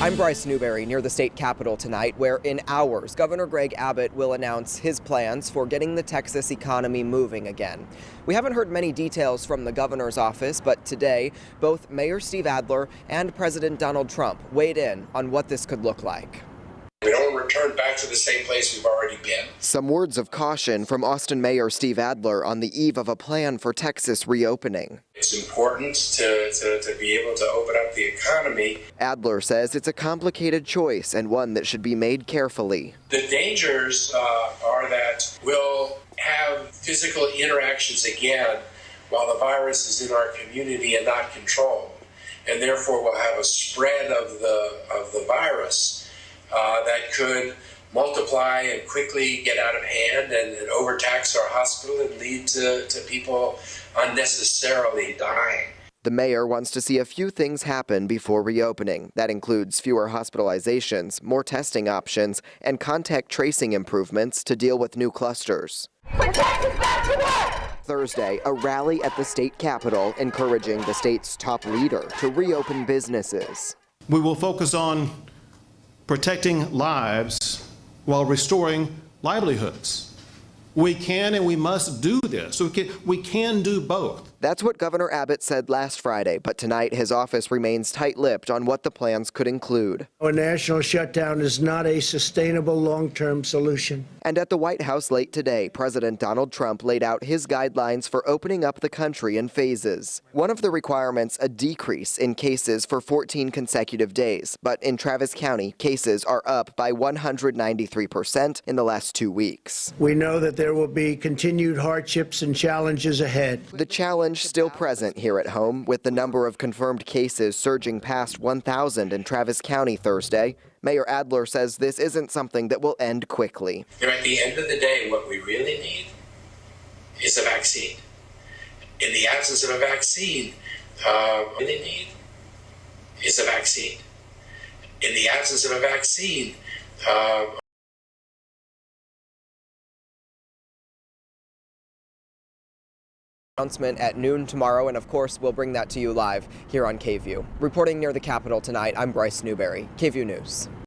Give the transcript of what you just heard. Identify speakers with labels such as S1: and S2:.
S1: I'm Bryce Newberry near the state capitol tonight, where in hours, Governor Greg Abbott will announce his plans for getting the Texas economy moving again. We haven't heard many details from the governor's office, but today, both Mayor Steve Adler and President Donald Trump weighed in on what this could look like.
S2: Back to the same place we've already been.
S1: Some words of caution from Austin Mayor Steve Adler on the eve of a plan for Texas reopening.
S2: It's important to, to, to be able to open up the economy.
S1: Adler says it's a complicated choice and one that should be made carefully.
S2: The dangers uh, are that we'll have physical interactions again while the virus is in our community and not controlled. And therefore we'll have a spread of the, of the virus uh, that could multiply and quickly get out of hand and, and overtax our hospital and lead to, to people unnecessarily dying.
S1: The mayor wants to see a few things happen before reopening. That includes fewer hospitalizations, more testing options, and contact tracing improvements to deal with new clusters. Thursday, a rally at the state capitol encouraging the state's top leader to reopen businesses.
S3: We will focus on protecting lives while restoring livelihoods. We can and we must do this. We can, we can do both.
S1: That's what Governor Abbott said last Friday, but tonight his office remains tight-lipped on what the plans could include.
S4: A national shutdown is not a sustainable long-term solution.
S1: And at the White House late today, President Donald Trump laid out his guidelines for opening up the country in phases. One of the requirements, a decrease in cases for 14 consecutive days. But in Travis County, cases are up by 193% in the last two weeks.
S4: We know that there will be continued hardships and challenges ahead.
S1: The challenge challenge still present here at home, with the number of confirmed cases surging past 1,000 in Travis County Thursday. Mayor Adler says this isn't something that will end quickly.
S2: at the end of the day, what we really need is a vaccine. In the absence of a vaccine, uh, what we really need is a vaccine. In the absence of a vaccine, uh,
S1: announcement at noon tomorrow, and of course, we'll bring that to you live here on KVUE. Reporting near the Capitol tonight, I'm Bryce Newberry, KVUE News.